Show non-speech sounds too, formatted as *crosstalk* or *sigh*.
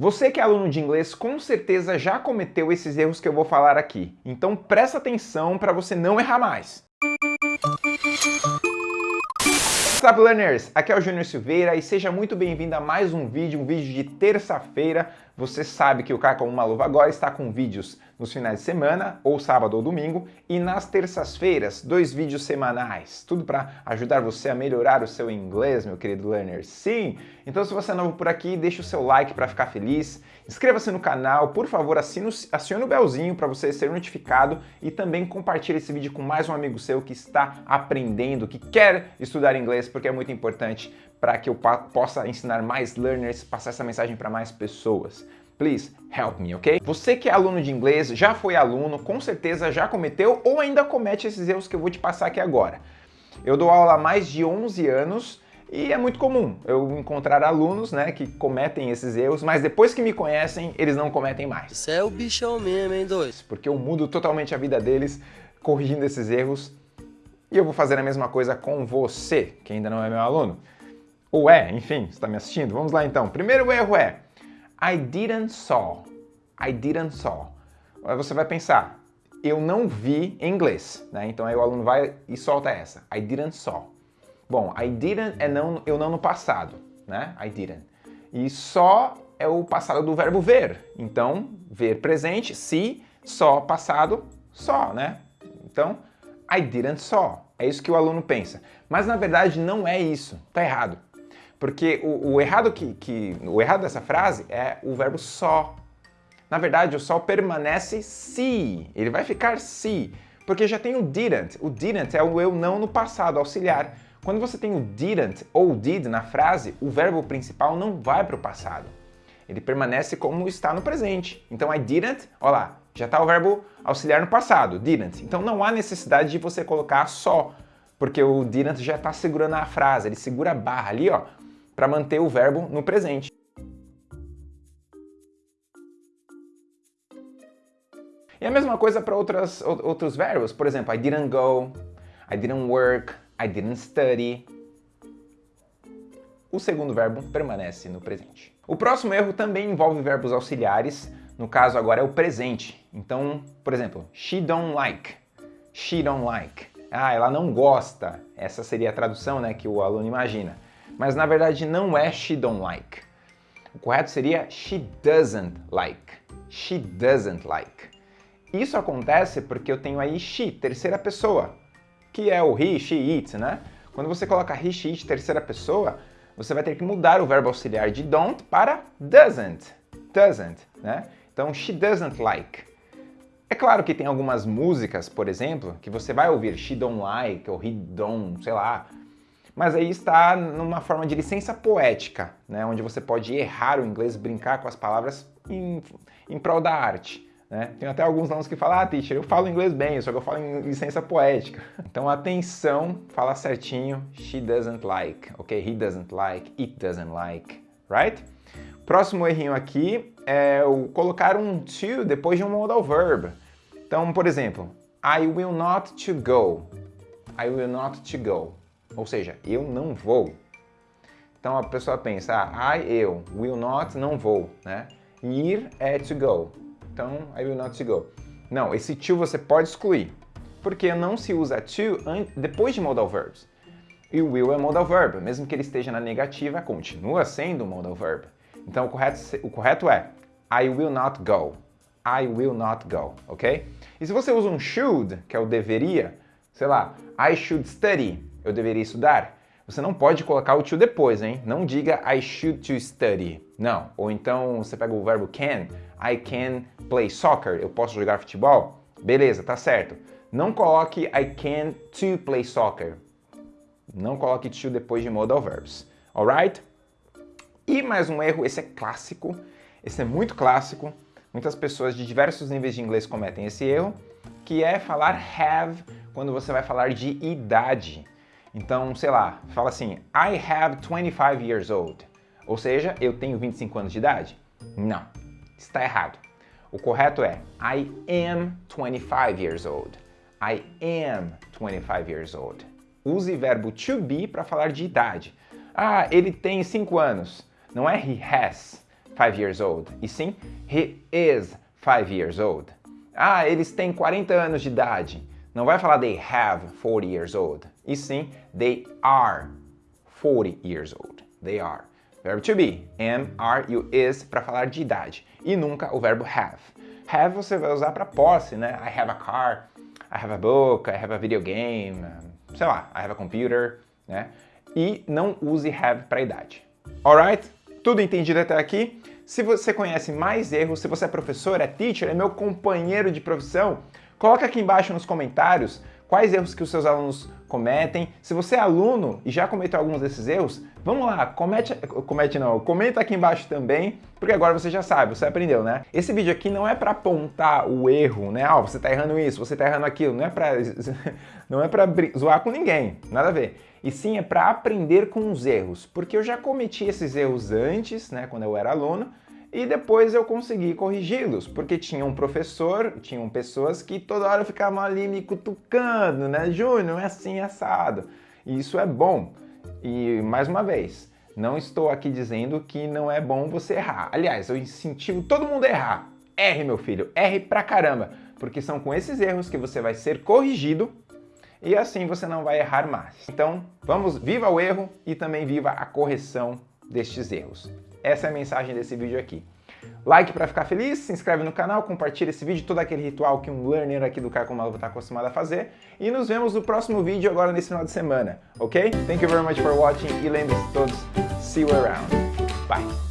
Você que é aluno de inglês com certeza já cometeu esses erros que eu vou falar aqui. Então presta atenção para você não errar mais. What's up, learners? Aqui é o Júnior Silveira e seja muito bem-vindo a mais um vídeo, um vídeo de terça-feira. Você sabe que o Cara Como Uma Luva agora está com vídeos nos finais de semana, ou sábado ou domingo, e nas terças-feiras, dois vídeos semanais. Tudo para ajudar você a melhorar o seu inglês, meu querido learner. Sim! Então se você é novo por aqui, deixa o seu like para ficar feliz, inscreva-se no canal, por favor, assine, acione o belzinho para você ser notificado e também compartilhe esse vídeo com mais um amigo seu que está aprendendo, que quer estudar inglês, porque é muito importante para que eu possa ensinar mais learners, passar essa mensagem para mais pessoas. Please help me, ok? Você que é aluno de inglês, já foi aluno, com certeza já cometeu ou ainda comete esses erros que eu vou te passar aqui agora. Eu dou aula há mais de 11 anos e é muito comum eu encontrar alunos né, que cometem esses erros, mas depois que me conhecem, eles não cometem mais. Isso é o bichão mesmo, hein, dois? Porque eu mudo totalmente a vida deles corrigindo esses erros e eu vou fazer a mesma coisa com você, que ainda não é meu aluno. Ou é, enfim, está me assistindo? Vamos lá então. Primeiro erro é I didn't saw. I didn't saw. Aí você vai pensar, eu não vi em inglês, né? Então aí o aluno vai e solta essa. I didn't saw. Bom, I didn't é não, eu não no passado, né? I didn't. E só é o passado do verbo ver. Então, ver presente, se, só passado, só, né? Então, I didn't saw. É isso que o aluno pensa. Mas na verdade não é isso. Tá errado. Porque o, o errado que, que, o errado dessa frase é o verbo só. Na verdade, o só permanece se. Ele vai ficar se. Porque já tem o didn't. O didn't é o eu não no passado, auxiliar. Quando você tem o didn't ou did na frase, o verbo principal não vai para o passado. Ele permanece como está no presente. Então, I didn't, olha lá, já está o verbo auxiliar no passado, didn't. Então, não há necessidade de você colocar só, porque o didn't já está segurando a frase, ele segura a barra ali, ó, para manter o verbo no presente. E a mesma coisa para outros verbos, por exemplo, I didn't go, I didn't work, I didn't study. O segundo verbo permanece no presente. O próximo erro também envolve verbos auxiliares, no caso agora é o presente. Então, por exemplo, she don't like, she don't like. Ah, ela não gosta. Essa seria a tradução né, que o aluno imagina mas na verdade não é she don't like. O correto seria she doesn't like. She doesn't like. Isso acontece porque eu tenho aí she, terceira pessoa, que é o he, she, it, né? Quando você coloca he, she, it, terceira pessoa, você vai ter que mudar o verbo auxiliar de don't para doesn't. Doesn't, né? Então, she doesn't like. É claro que tem algumas músicas, por exemplo, que você vai ouvir she don't like ou he don't, sei lá, mas aí está numa forma de licença poética, né, onde você pode errar o inglês, brincar com as palavras em, em prol da arte. Né? Tem até alguns alunos que falam, ah, teacher, eu falo inglês bem, só que eu falo em licença poética. Então, atenção, fala certinho, she doesn't like, ok? He doesn't like, it doesn't like, right? Próximo errinho aqui é o colocar um to depois de um modal verb. Então, por exemplo, I will not to go. I will not to go. Ou seja, eu não vou. Então a pessoa pensa, ah, I, eu, will not, não vou, né? Ir é to go. Então, I will not to go. Não, esse to você pode excluir, porque não se usa to depois de modal verbs. E o will é modal verb, mesmo que ele esteja na negativa, continua sendo modal verb. Então o correto, o correto é I will not go. I will not go, ok? E se você usa um should, que é o deveria, sei lá, I should study, eu deveria estudar? Você não pode colocar o to depois, hein? Não diga I should to study. Não. Ou então você pega o verbo can. I can play soccer. Eu posso jogar futebol? Beleza, tá certo. Não coloque I can to play soccer. Não coloque to depois de modal verbs. Alright? E mais um erro, esse é clássico. Esse é muito clássico. Muitas pessoas de diversos níveis de inglês cometem esse erro, que é falar have quando você vai falar de idade. Então, sei lá, fala assim, I have 25 years old. Ou seja, eu tenho 25 anos de idade? Não, está errado. O correto é I am 25 years old. I am 25 years old. Use verbo to be para falar de idade. Ah, ele tem 5 anos. Não é he has. five years old. E sim, he is five years old. Ah, eles têm 40 anos de idade. Não vai falar they have 40 years old. E sim, they are 40 years old. They are. Verbo to be, am, are o is para falar de idade. E nunca o verbo have. Have você vai usar para posse, né? I have a car, I have a book, I have a video game, sei lá, I have a computer, né? E não use have para idade. Alright? Tudo entendido até aqui? Se você conhece mais erros, se você é professor, é teacher, é meu companheiro de profissão, coloca aqui embaixo nos comentários quais erros que os seus alunos cometem. Se você é aluno e já cometeu alguns desses erros, vamos lá, comete, comete não, comenta aqui embaixo também, porque agora você já sabe, você aprendeu, né? Esse vídeo aqui não é para apontar o erro, né? Ah, oh, você tá errando isso, você tá errando aquilo, não é para *laughs* não é para zoar com ninguém, nada a ver. E sim é para aprender com os erros, porque eu já cometi esses erros antes, né, quando eu era aluno, e depois eu consegui corrigi-los, porque tinha um professor, tinham pessoas que toda hora ficavam ali me cutucando, né? Júnior, é assim, assado. E isso é bom. E, mais uma vez, não estou aqui dizendo que não é bom você errar. Aliás, eu incentivo todo mundo a errar. Erre, meu filho, erre pra caramba, porque são com esses erros que você vai ser corrigido e assim você não vai errar mais. Então, vamos, viva o erro e também viva a correção destes erros. Essa é a mensagem desse vídeo aqui. Like para ficar feliz, se inscreve no canal, compartilha esse vídeo, todo aquele ritual que um learner aqui do Caco Malvo está acostumado a fazer. E nos vemos no próximo vídeo agora nesse final de semana, ok? Thank you very much for watching e lembre-se todos, see you around. Bye!